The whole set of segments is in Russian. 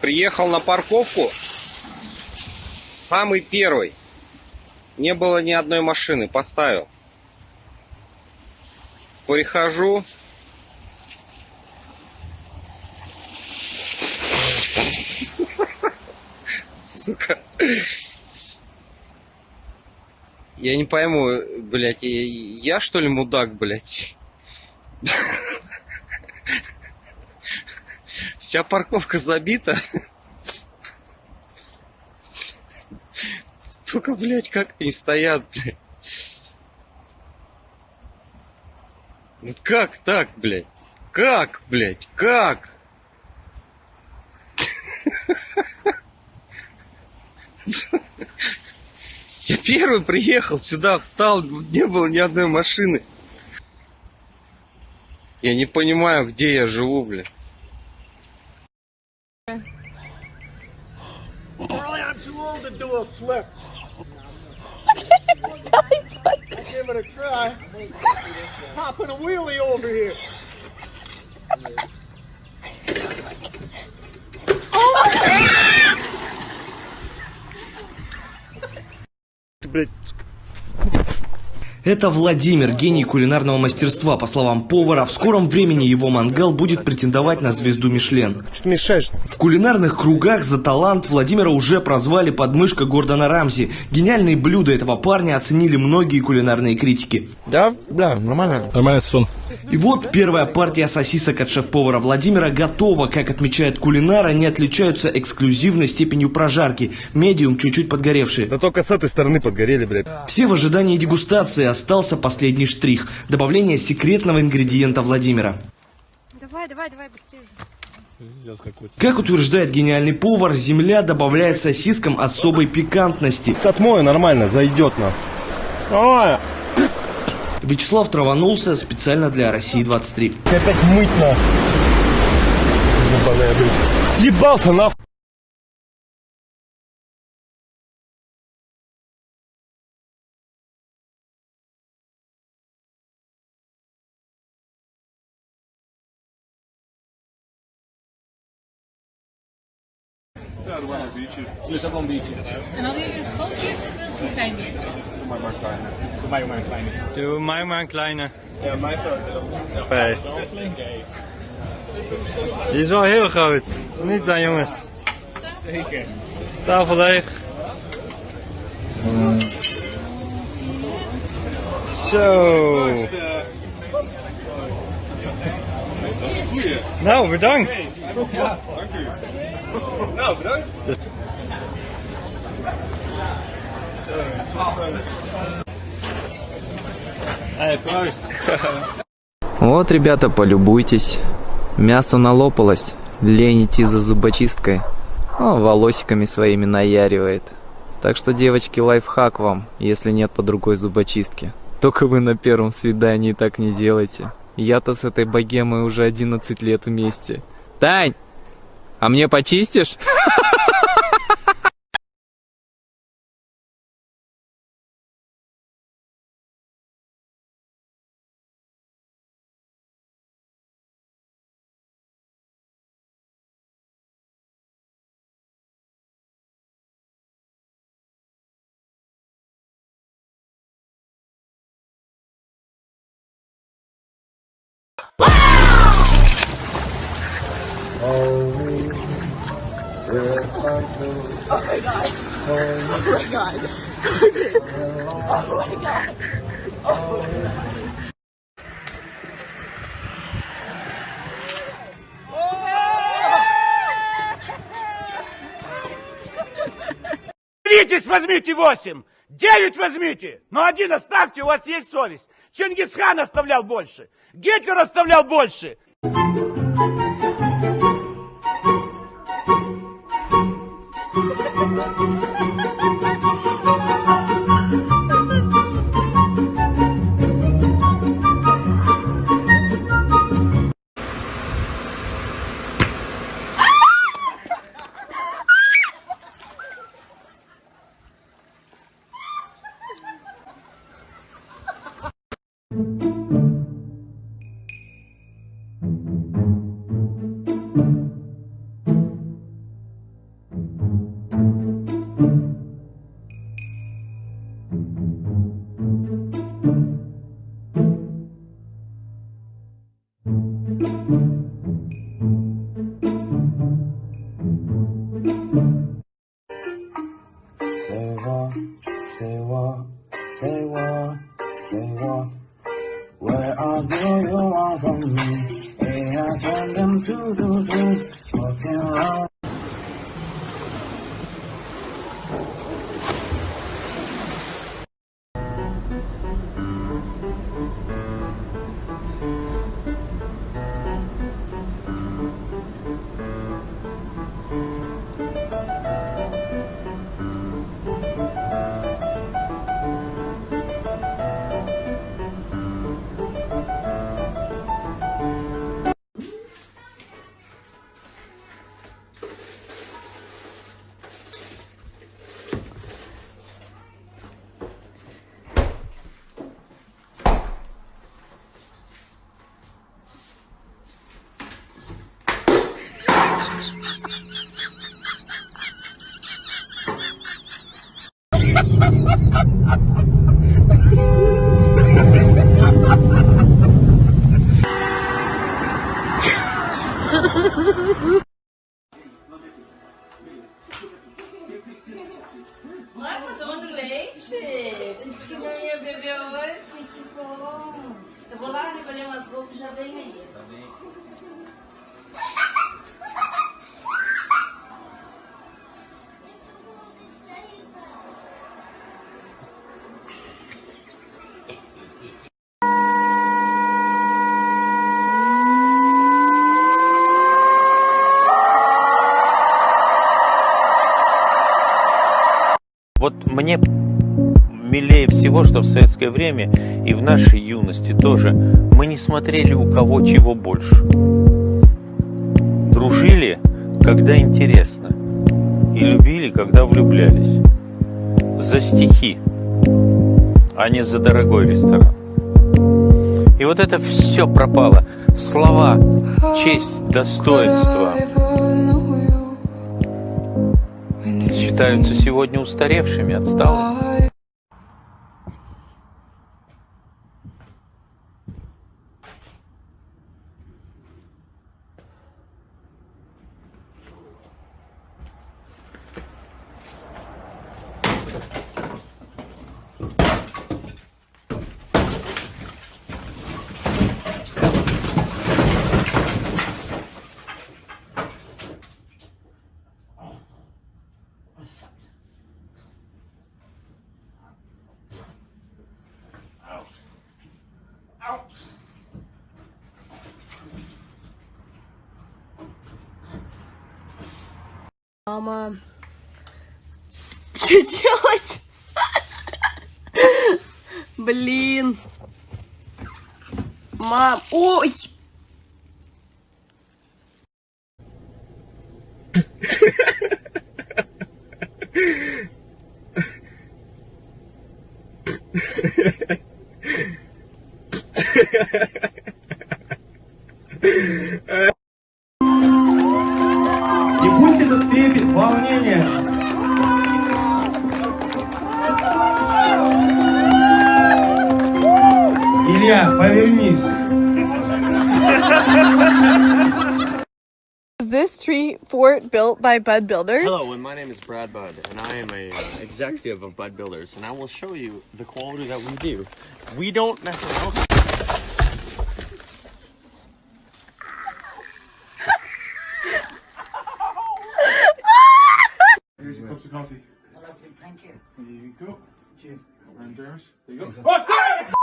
Приехал на парковку. Самый первый. Не было ни одной машины. Поставил. Прихожу. Сука. Я не пойму, блядь, я, я что ли мудак, блядь? Вся парковка забита. Только, блядь, как они стоят, блядь. Ну как так, блядь? Как, блядь? Как? Я первый приехал сюда, встал, не было ни одной машины. Я не понимаю, где я живу, блядь. Charlie, I'm too old to do a flip. I give it a try. Hopping a wheelie over here. Блять, Это Владимир, гений кулинарного мастерства. По словам повара, в скором времени его мангал будет претендовать на звезду Мишлен. что мешаешь? В кулинарных кругах за талант Владимира уже прозвали подмышка Гордона Рамзи. Гениальные блюда этого парня оценили многие кулинарные критики. Да, да, нормально. Нормальный сон. И вот первая партия сосисок от шеф-повара Владимира готова. Как отмечает кулинар, они отличаются эксклюзивной степенью прожарки. Медиум чуть-чуть подгоревшие. Да только с этой стороны подгорели, блядь. Все в ожидании дегустации остался последний штрих – добавление секретного ингредиента Владимира. Давай, давай, давай, быстрее. Как утверждает гениальный повар, земля добавляет сосискам особой пикантности. Отмою нормально, зайдет на. Давай. Вячеслав траванулся специально для России-23. Опять мыть на. gewoon een biertje. Een biertje. En hadden jullie een groot biertje of een klein biertje? Doe mij maar een kleine. Doe mij maar een kleine. Doe mij maar een kleine. Ja, mijn grote. Ja, Die is wel heel groot. Niet dan jongens. Zeker. Tafel leeg. Zo. Nou, bedankt. Ja, dank u. bedankt. Hey, proost. Вот, ребята, полюбуйтесь. Мясо налопалось. Лень идти за зубочисткой. О, волосиками своими наяривает. Так что, девочки, лайфхак вам, если нет по другой зубочистки. Только вы на первом свидании так не делайте. Я-то с этой богемой уже 11 лет вместе. Тань! А мне почистишь? Беритесь, возьмите восемь! Девять возьмите! Но один оставьте, у вас есть совесть. Чингисхан оставлял больше. Гитлер оставлял больше. Say what, say what, say what, say what. Where are you? You are from me. Hey, I send them to the do. Walking around. Вот мне милее всего, что в советское время и в нашей юности тоже мы не смотрели у кого чего больше. Дружили, когда интересно, и любили, когда влюблялись. За стихи, а не за дорогой ресторан. И вот это все пропало. Слова, честь, достоинство считаются сегодня устаревшими, отсталыми. Мама. Что делать? Блин. Мам. Ой. пусть этот трепет, волнение Илья, повернись. Is this tree fort built by Bud Builders? Hello, and my name is Brad Budd, and I am a uh, executive of Bud Builders, and I will show you the quality that we do. We don't mess around. Você! É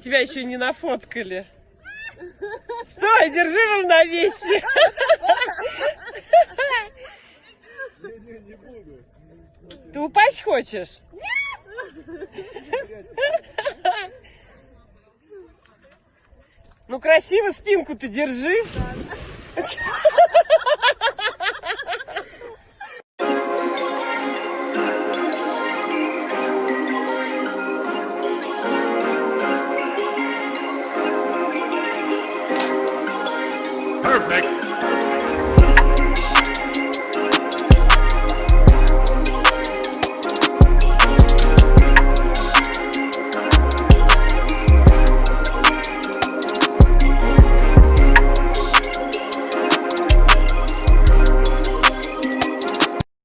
тебя еще не нафоткали. Стой, держи равновесие. Ты упасть хочешь? Ну красиво спинку ты держи. Perfect.